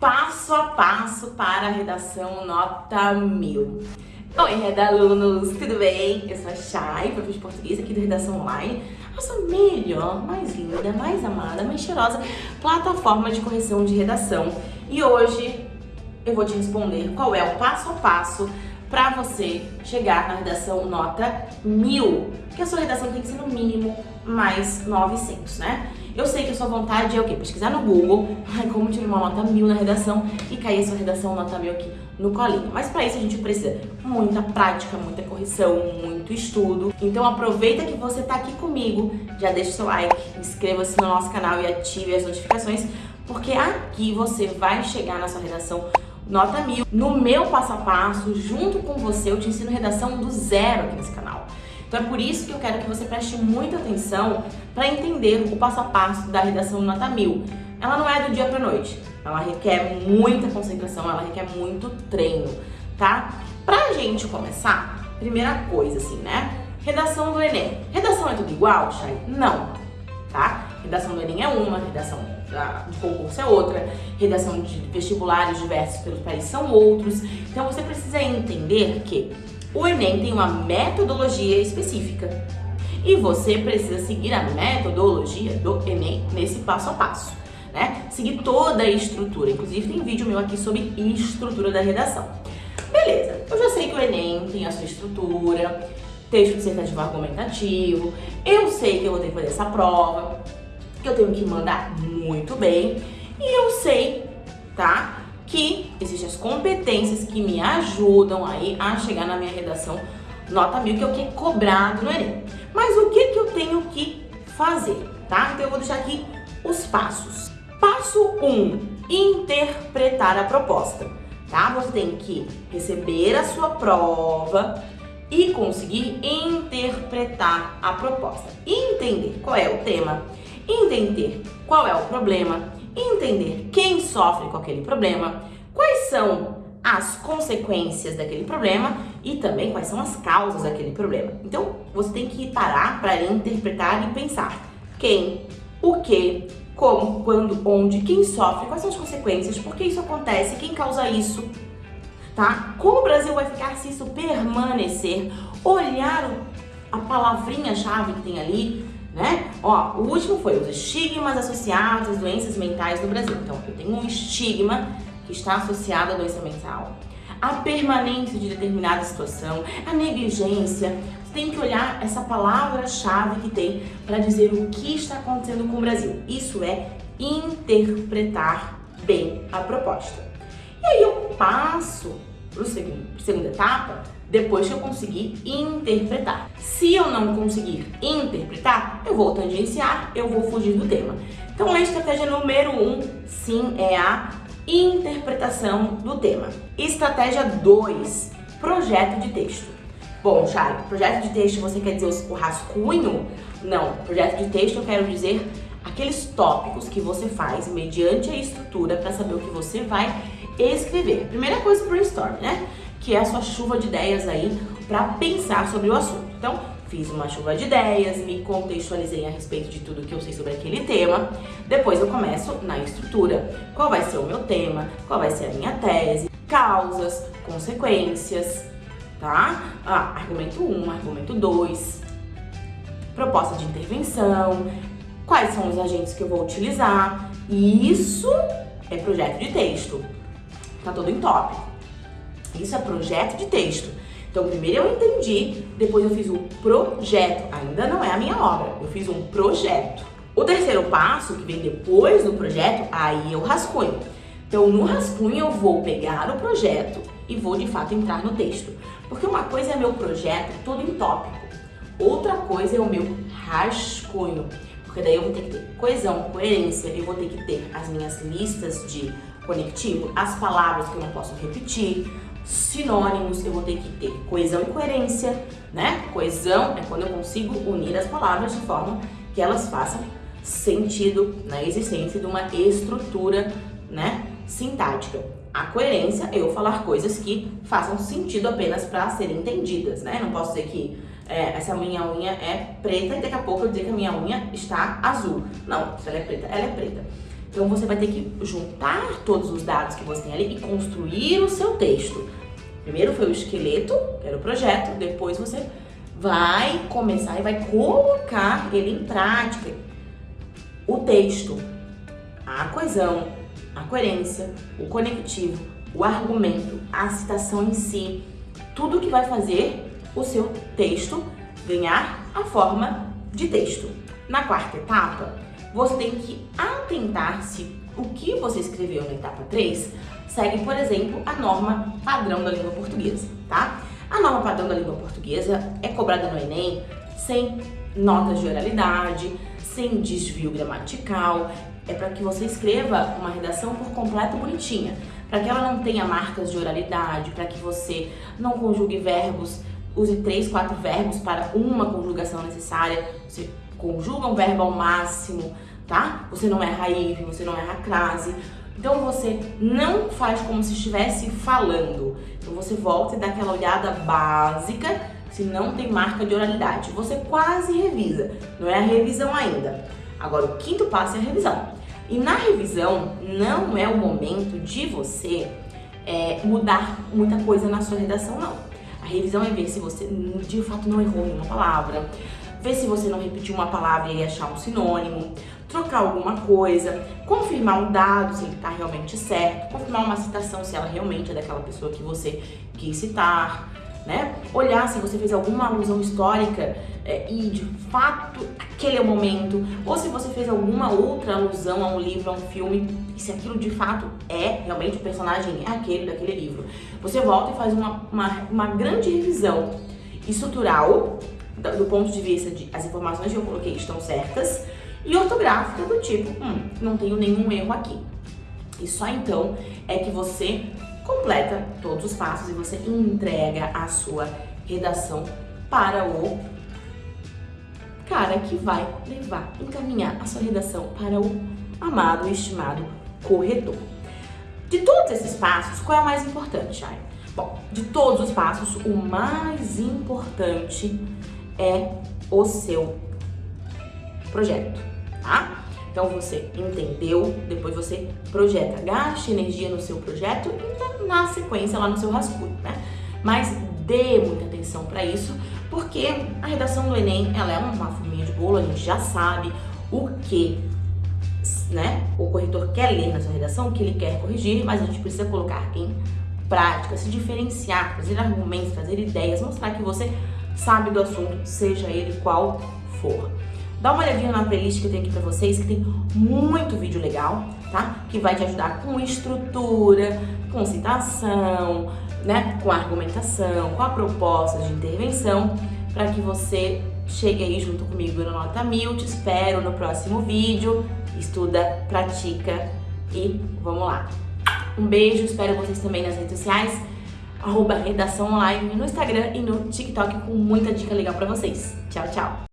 passo a passo para a redação nota 1000. Oi, redalunos, tudo bem? Eu sou a Chay, professora de português aqui do Redação Online, a sua melhor, mais linda, mais amada, mais cheirosa plataforma de correção de redação. E hoje eu vou te responder qual é o passo a passo para você chegar na redação nota 1000, que a sua redação tem que ser no mínimo mais 900, né? Eu sei que a sua vontade é o quê? Pesquisar no Google, como tirar uma nota mil na redação e cair a sua redação nota mil aqui no colinho. Mas para isso a gente precisa muita prática, muita correção, muito estudo. Então aproveita que você tá aqui comigo, já deixa o seu like, inscreva-se no nosso canal e ative as notificações, porque aqui você vai chegar na sua redação nota mil. No meu passo a passo, junto com você, eu te ensino redação do zero aqui nesse canal. Então é por isso que eu quero que você preste muita atenção para entender o passo a passo da redação nota mil. Ela não é do dia para noite, ela requer muita concentração, ela requer muito treino, tá? Pra gente começar, primeira coisa assim, né? Redação do Enem. Redação é tudo igual, Chay? Não, tá? Redação do Enem é uma, redação de concurso é outra, redação de vestibulares diversos pelos países são outros. Então você precisa entender que o Enem tem uma metodologia específica e você precisa seguir a metodologia do Enem nesse passo a passo, né? Seguir toda a estrutura, inclusive tem vídeo meu aqui sobre estrutura da redação. Beleza, eu já sei que o Enem tem a sua estrutura, texto dissertativo argumentativo, eu sei que eu vou ter que fazer essa prova, que eu tenho que mandar muito bem, e eu sei, tá? que existem as competências que me ajudam aí a chegar na minha redação nota mil, que é o que é cobrado no Enem. Mas o que, que eu tenho que fazer, tá? Então eu vou deixar aqui os passos. Passo 1, um, interpretar a proposta, tá? Você tem que receber a sua prova e conseguir interpretar a proposta. Entender qual é o tema, entender qual é o problema, entender quem sofre com aquele problema, são as consequências daquele problema e também quais são as causas daquele problema. Então, você tem que parar para interpretar e pensar quem, o que, como, quando, onde, quem sofre, quais são as consequências, por que isso acontece, quem causa isso, tá? Como o Brasil vai ficar se isso permanecer, olhar a palavrinha-chave que tem ali, né? Ó, o último foi os estigmas associados às doenças mentais no Brasil. Então, eu tenho um estigma que está associado à doença mental. A permanência de determinada situação, a negligência. Você tem que olhar essa palavra-chave que tem para dizer o que está acontecendo com o Brasil. Isso é interpretar bem a proposta. E aí eu passo para a segunda etapa, depois que eu conseguir interpretar. Se eu não conseguir interpretar, eu vou tangenciar, eu vou fugir do tema. Então a estratégia número um, sim, é a interpretação do tema. Estratégia 2, projeto de texto. Bom, Chay, projeto de texto você quer dizer o rascunho? Não, projeto de texto eu quero dizer aqueles tópicos que você faz mediante a estrutura para saber o que você vai escrever. Primeira coisa, brainstorm, né? Que é a sua chuva de ideias aí para pensar sobre o assunto. Então, fiz uma chuva de ideias, me contextualizei a respeito de tudo que eu sei sobre aquele tema. Depois eu começo na estrutura. Qual vai ser o meu tema? Qual vai ser a minha tese? Causas, consequências, tá? Ah, argumento 1, um, argumento 2, proposta de intervenção, quais são os agentes que eu vou utilizar. Isso é projeto de texto. Tá todo em tópico. Isso é projeto de texto. Então, primeiro eu entendi, depois eu fiz o projeto. Ainda não é a minha obra, eu fiz um projeto. O terceiro passo, que vem depois do projeto, aí o rascunho. Então, no rascunho eu vou pegar o projeto e vou de fato entrar no texto. Porque uma coisa é meu projeto todo em tópico, outra coisa é o meu rascunho. Porque daí eu vou ter que ter coesão, coerência, eu vou ter que ter as minhas listas de conectivo, as palavras que eu não posso repetir, sinônimos, eu vou ter que ter coesão e coerência, né? Coesão é quando eu consigo unir as palavras de forma que elas façam sentido na existência de uma estrutura, né, sintática. A coerência é eu falar coisas que façam sentido apenas para serem entendidas, né? Não posso dizer que é, essa minha unha é preta e daqui a pouco eu dizer que a minha unha está azul. Não, se ela é preta, ela é preta. Então você vai ter que juntar todos os dados que você tem ali e construir o seu texto. Primeiro foi o esqueleto, que era o projeto, depois você vai começar e vai colocar ele em prática. O texto, a coesão, a coerência, o conectivo, o argumento, a citação em si, tudo que vai fazer o seu texto ganhar a forma de texto. Na quarta etapa, você tem que atentar se o que você escreveu na etapa 3 segue, por exemplo, a norma padrão da língua portuguesa, tá? A norma padrão da língua portuguesa é cobrada no Enem sem notas de oralidade, sem desvio gramatical, é para que você escreva uma redação por completo bonitinha, para que ela não tenha marcas de oralidade, para que você não conjugue verbos, use três, quatro verbos para uma conjugação necessária, você conjuga um verbo ao máximo, tá? Você não erra if, você não erra crase, então você não faz como se estivesse falando. Então você volta e dá aquela olhada básica, se não tem marca de oralidade. Você quase revisa, não é a revisão ainda. Agora o quinto passo é a revisão. E na revisão não é o momento de você é, mudar muita coisa na sua redação, não. A revisão é ver se você de fato não errou nenhuma palavra, ver se você não repetiu uma palavra e achar um sinônimo, trocar alguma coisa, confirmar um dado se ele está realmente certo, confirmar uma citação se ela realmente é daquela pessoa que você quis citar, né? Olhar se você fez alguma alusão histórica é, e de fato aquele é o momento, ou se você fez alguma outra alusão a um livro, a um filme, e se aquilo de fato é realmente o personagem é aquele daquele livro. Você volta e faz uma, uma, uma grande revisão estrutural do ponto de vista de as informações que eu coloquei estão certas, e ortográfica do tipo, hum, não tenho nenhum erro aqui. E só então é que você completa todos os passos e você entrega a sua redação para o cara que vai levar, encaminhar a sua redação para o amado e estimado corretor. De todos esses passos, qual é o mais importante, Chay? Bom, de todos os passos, o mais importante é o seu projeto tá? Então você entendeu, depois você projeta, gaste energia no seu projeto e na sequência lá no seu rascunho, né? Mas dê muita atenção para isso, porque a redação do Enem, ela é uma forminha de bolo, a gente já sabe o que né, o corretor quer ler na sua redação, o que ele quer corrigir, mas a gente precisa colocar em prática, se diferenciar, trazer argumentos, trazer ideias, mostrar que você sabe do assunto, seja ele qual for. Dá uma olhadinha na playlist que tenho aqui pra vocês, que tem muito vídeo legal, tá? Que vai te ajudar com estrutura, com citação, né? Com argumentação, com a proposta de intervenção, para que você chegue aí junto comigo no Nota Mil. Te espero no próximo vídeo. Estuda, pratica e vamos lá. Um beijo, espero vocês também nas redes sociais, arroba Redação Online no Instagram e no TikTok com muita dica legal pra vocês. Tchau, tchau!